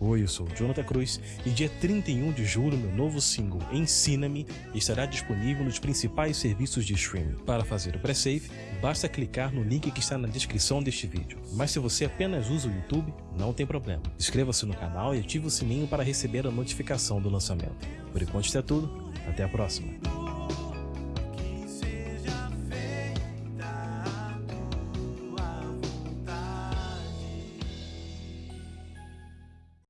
Oi, eu sou o Jonathan Cruz e dia 31 de julho meu novo single Ensina-me estará disponível nos principais serviços de streaming. Para fazer o pré-save, basta clicar no link que está na descrição deste vídeo. Mas se você apenas usa o YouTube, não tem problema. Inscreva-se no canal e ative o sininho para receber a notificação do lançamento. Por enquanto isso é tudo, até a próxima.